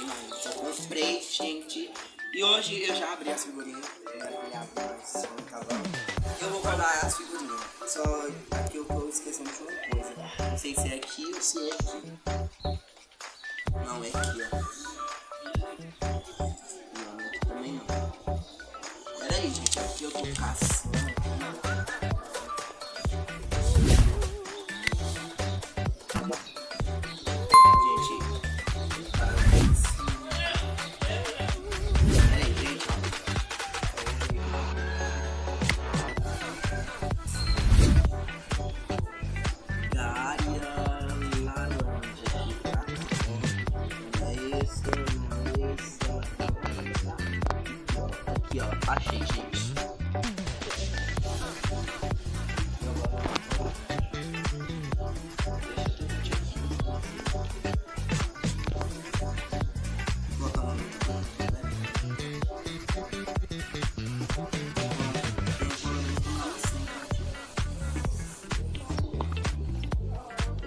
o da Copa, que demorei, mas eu comprei, gente. E hoje eu já abri as figurinhas. Eu vou guardar as figurinhas. Só aqui eu tô esquecendo de uma coisa. Não sei se é aqui ou se é aqui. Não, é aqui, ó. Não, também não. Pera aí, gente. Aqui eu tô caçando.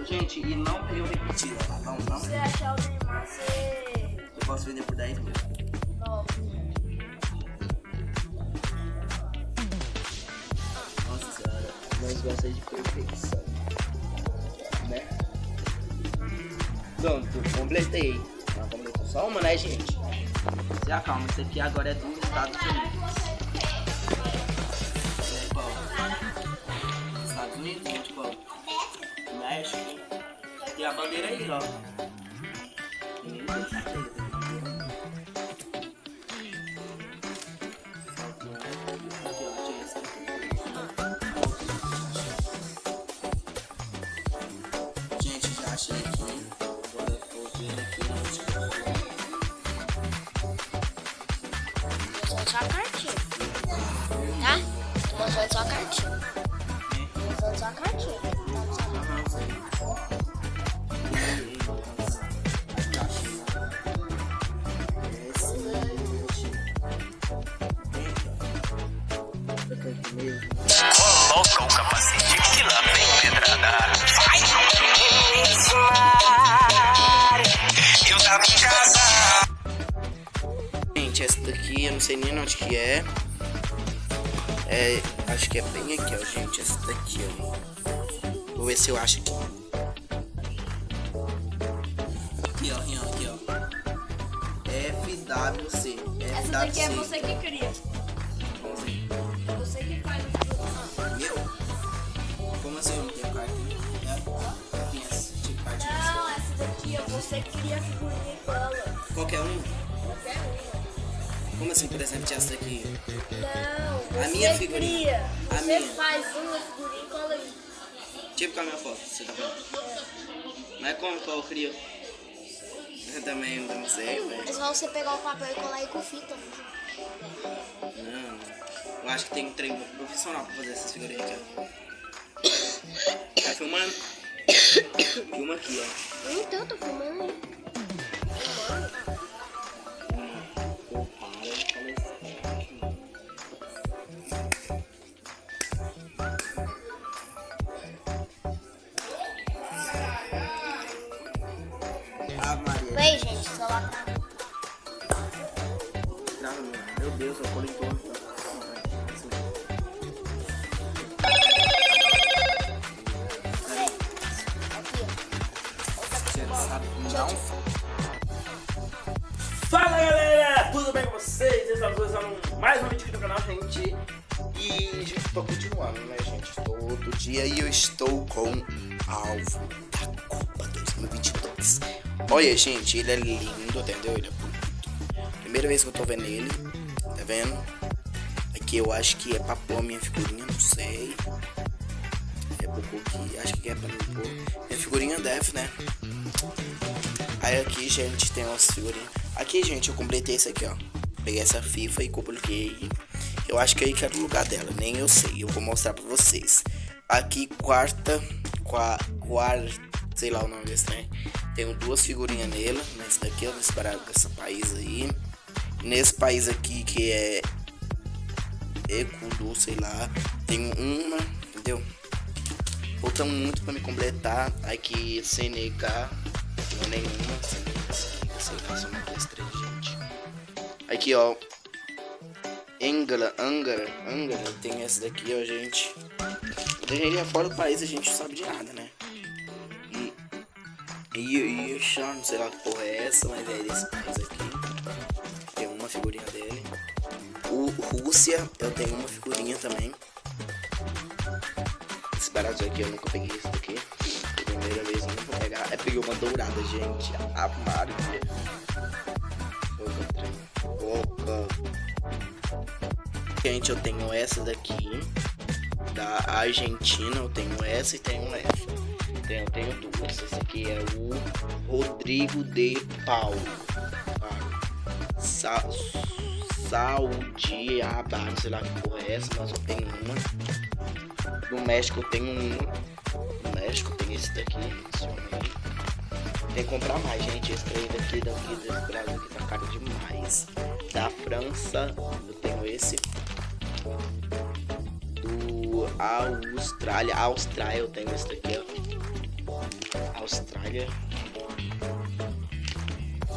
Gente, e não o repetido, tá bom? Não. Se achar o Neymar, você... Eu posso vender por 10 mil. Nove. Nossa nós gostamos de perfeição. Né? Pronto, completei. Não, completou só uma, né, gente? Se acalma, isso aqui agora é do Estados Unidos. É qual? Estados Unidos, gente, qual? México. E a bandeira aí, ó. Só a cartinha. Tá? Tô mostrando só a cartinha. Nem onde que é. É, acho que é bem aqui, ó, gente. Essa daqui, ó. Vou ver se eu acho aqui. Aqui, ó, aqui, ó, aqui, ó. FWC. Essa daqui é FWC. você que cria. Assim? É você que faz. Eu? Como assim eu não tenho? É, tipo de cartinha. Não, essa daqui é você que cria a figurinha e cola. Qualquer um? Qualquer uma. Como assim, por exemplo, essa daqui? Não, A minha figurinha. cria. A Você minha. faz uma figurinha e cola aí. Tipo com a minha foto, você tá falando? Mas como que eu crio? Eu também não sei, velho. É só você pegar o papel e colar aí com fita. Não, eu acho que tem um treino profissional pra fazer essas figurinhas aqui, ó. Tá filmando? Filma aqui, ó. Então, tô filmando aí. Vem, gente. Não, meu Deus, eu colei todo. Fala galera, tudo bem com vocês? Estamos começando mais um vídeo aqui no canal, gente. E, tô continuando, né, gente? Todo dia e eu estou com alvo da Copa 2022. Olha, gente, ele é lindo, entendeu? Ele é bonito. Primeira vez que eu tô vendo ele, tá vendo? Aqui eu acho que é pra pôr minha figurinha, não sei. É pôr aqui, acho que é pra pôr. Minha figurinha deve, né? Aí aqui, gente, tem umas figurinhas. Aqui, gente, eu completei esse aqui, ó. Peguei essa FIFA e coloquei. Eu acho que aí que era o lugar dela, nem eu sei. Eu vou mostrar pra vocês. Aqui, quarta. Qua, quarta. Sei lá o nome desse trem. Tenho duas figurinhas nela. Nesse daqui, ó. com nesse país aí. Nesse país aqui que é. Ecuador sei lá. Tenho uma, entendeu? faltam muito pra me completar. Aqui, CNK. Não nenhuma. CNK, sei lá, uma, duas, três, gente. Aqui, ó. Angara, Angara, Angara. Tem essa daqui, ó, gente. Gente, fora do país a gente não sabe de nada, né? E. E, e Sean, não sei lá que porra é essa, mas é desse país aqui. Tem uma figurinha dele. O Rússia, eu tenho uma figurinha também. Esse barato aqui eu nunca peguei isso daqui. Primeira vez eu vou pegar. É peguei uma dourada, gente. A Mario. Opa. Gente, eu tenho essa daqui. Da Argentina, eu tenho essa e tenho essa. Então, eu tenho duas. Esse aqui é o Rodrigo de Paulo. Ah, Sa Saudi Arabia, sei lá que porra é essa, mas eu tenho uma. No México eu tenho uma. No México tem esse daqui. Tem comprar mais, gente. Esse trem daqui, daqui, desse Brasil aqui tá caro demais. Da França, eu tenho esse. Do Austrália, Austrália, eu tenho esse daqui, ó. Austrália.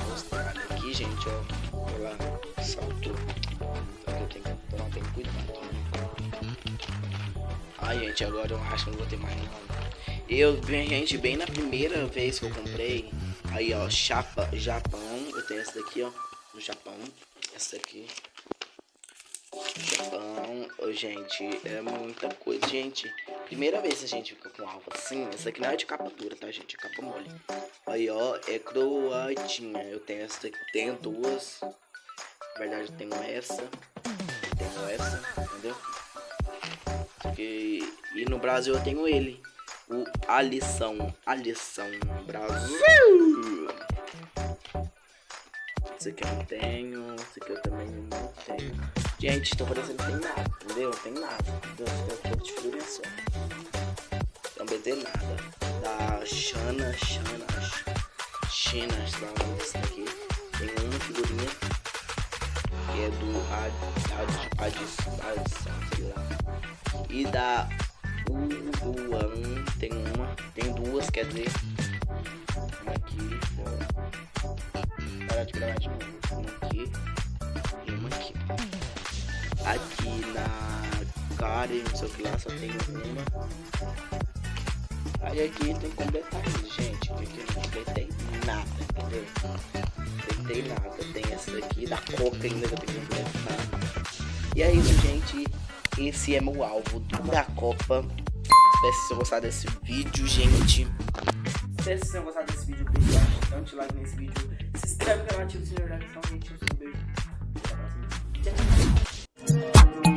Austrália aqui, gente, ó. Olha lá, saltou. Eu tenho que tomar bem cuidado. Né? Ai, gente, agora eu acho que não vou ter mais não. Eu, gente, bem na primeira vez que eu comprei, aí ó, chapa, Japão, eu tenho essa daqui, ó, no Japão, essa aqui. Japão, oh, gente, é muita coisa, gente. Primeira vez a gente fica com alvo assim, essa aqui não é de capa dura, tá, gente? É capa mole. Aí, ó, é croatinha. Eu tenho essa daqui, tenho duas. Na verdade, eu tenho essa. Tenho essa, entendeu? E no Brasil eu tenho ele o A Lição, A Lição Brasil. Esse aqui eu não tenho, esse aqui eu também não tenho. Gente, tô parecendo sem nada, entendeu? Não tem nada. Eu tô de figurinha só. Também tem nada. Da Xana, Xana, China, sei lá o nome desse daqui. Tem uma figurinha que é do Ad, Ad, Ad, Ad, Ad, sei lá. E da Uruan tem uma, tem duas, quer dizer. Aqui. Parar de gravar de novo. Uma aqui e uma aqui. Aqui na Karen, não sei o que lá, só tem uma. Aí aqui tem que completar gente. Aqui eu não completei nada, entendeu? Completei nada. Tem essa daqui, da Coca ainda que eu tenho que completar. E é isso, gente esse é meu alvo da Copa. Espero que vocês tenham gostado desse vídeo, gente. Espero que vocês tenham gostado desse vídeo. Beijo, bastante like nesse vídeo. Se inscreve no canal, ativa o sininho da notificação, gente. Um beijo. Até a próxima. Tchau, tchau.